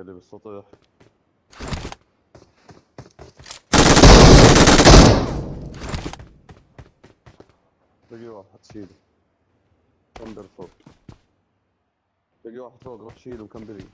اللي بالسطح بقي واحد شيله كمبر فوق؟ بقي واحد فوق روح شيله مكمبرين